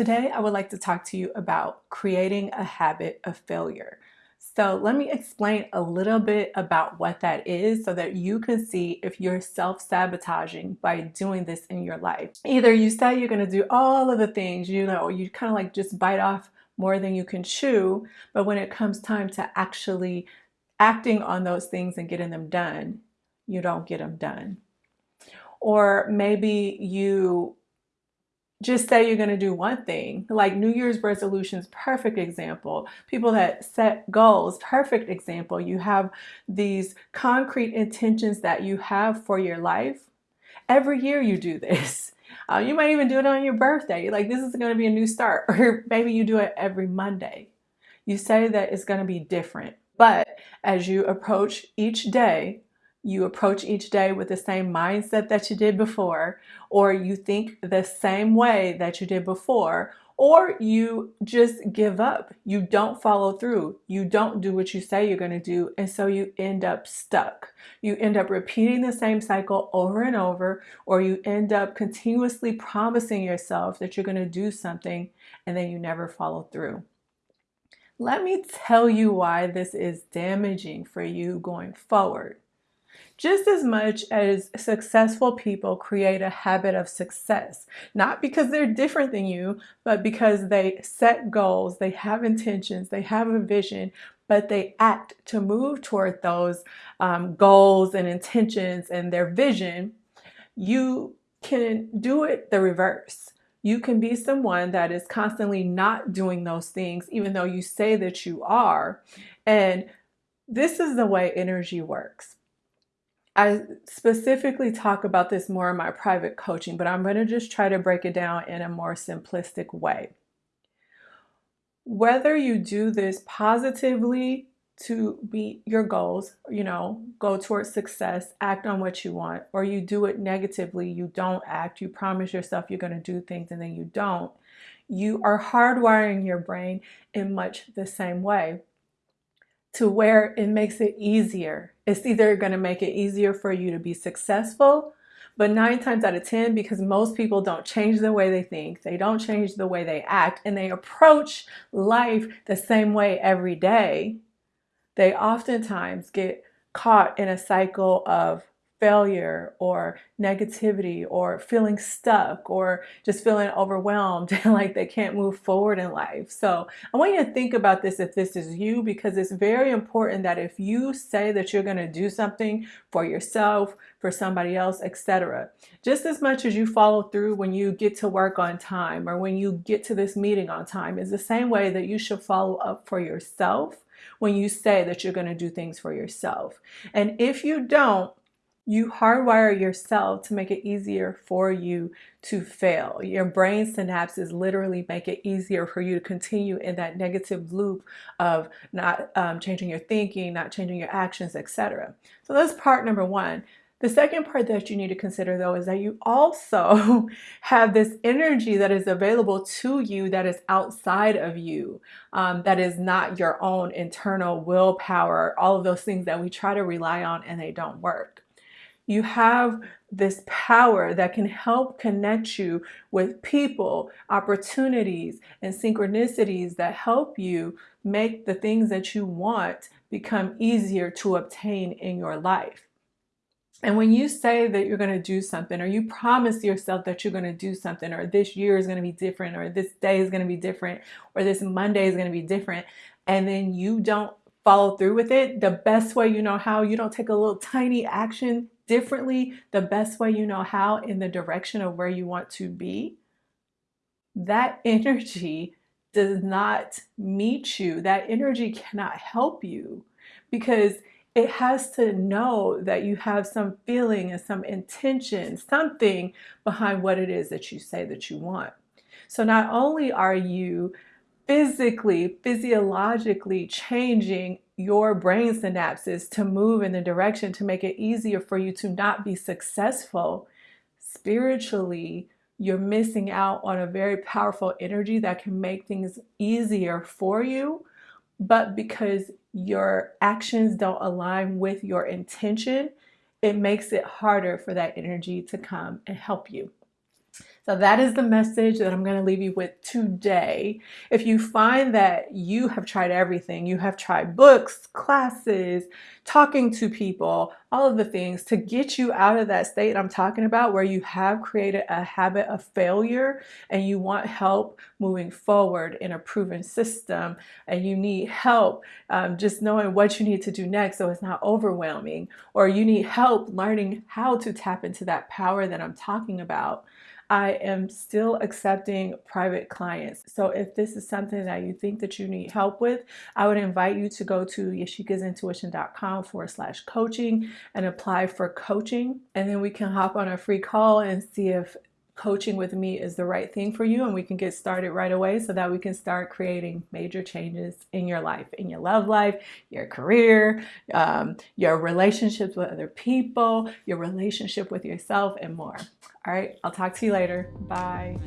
Today, I would like to talk to you about creating a habit of failure. So let me explain a little bit about what that is so that you can see if you're self-sabotaging by doing this in your life. Either you say you're going to do all of the things, you know, you kind of like just bite off more than you can chew, but when it comes time to actually acting on those things and getting them done, you don't get them done. Or maybe you just say you're going to do one thing. Like new year's resolutions perfect example. People that set goals perfect example. You have these concrete intentions that you have for your life. Every year you do this. Uh, you might even do it on your birthday. Like this is going to be a new start. Or maybe you do it every monday. You say that it's going to be different. But as you approach each day you approach each day with the same mindset that you did before, or you think the same way that you did before, or you just give up. You don't follow through. You don't do what you say you're going to do. And so you end up stuck. You end up repeating the same cycle over and over, or you end up continuously promising yourself that you're going to do something and then you never follow through. Let me tell you why this is damaging for you going forward. Just as much as successful people create a habit of success, not because they're different than you, but because they set goals, they have intentions, they have a vision, but they act to move toward those um, goals and intentions and their vision, you can do it the reverse. You can be someone that is constantly not doing those things, even though you say that you are. And this is the way energy works. I specifically talk about this more in my private coaching, but I'm going to just try to break it down in a more simplistic way. Whether you do this positively to meet your goals, you know, go towards success, act on what you want, or you do it negatively, you don't act, you promise yourself you're going to do things and then you don't, you are hardwiring your brain in much the same way to where it makes it easier. It's either going to make it easier for you to be successful, but nine times out of 10, because most people don't change the way they think, they don't change the way they act, and they approach life the same way every day, they oftentimes get caught in a cycle of failure or negativity or feeling stuck or just feeling overwhelmed and like they can't move forward in life. So I want you to think about this if this is you because it's very important that if you say that you're going to do something for yourself, for somebody else, etc. Just as much as you follow through when you get to work on time or when you get to this meeting on time is the same way that you should follow up for yourself when you say that you're going to do things for yourself. And if you don't, you hardwire yourself to make it easier for you to fail. Your brain synapses literally make it easier for you to continue in that negative loop of not um, changing your thinking, not changing your actions, etc. So that's part number one. The second part that you need to consider though is that you also have this energy that is available to you that is outside of you, um, that is not your own internal willpower, all of those things that we try to rely on and they don't work you have this power that can help connect you with people, opportunities, and synchronicities that help you make the things that you want become easier to obtain in your life. And when you say that you're going to do something, or you promise yourself that you're going to do something, or this year is going to be different, or this day is going to be different, or this Monday is going to be different, and then you don't follow through with it, the best way you know how, you don't take a little tiny action differently the best way you know how in the direction of where you want to be, that energy does not meet you. That energy cannot help you because it has to know that you have some feeling and some intention, something behind what it is that you say that you want. So not only are you physically, physiologically changing your brain synapses to move in the direction to make it easier for you to not be successful spiritually you're missing out on a very powerful energy that can make things easier for you. But because your actions don't align with your intention it makes it harder for that energy to come and help you So that is the message that I'm going to leave you with today. If you find that you have tried everything, you have tried books, classes, talking to people, all of the things to get you out of that state I'm talking about where you have created a habit of failure and you want help moving forward in a proven system and you need help um, just knowing what you need to do next so it's not overwhelming or you need help learning how to tap into that power that I'm talking about I am still accepting private clients. So if this is something that you think that you need help with, I would invite you to go to yashikasintuition.com forward slash coaching and apply for coaching. And then we can hop on a free call and see if coaching with me is the right thing for you and we can get started right away so that we can start creating major changes in your life, in your love life, your career, um, your relationships with other people, your relationship with yourself, and more. All right, I'll talk to you later. Bye.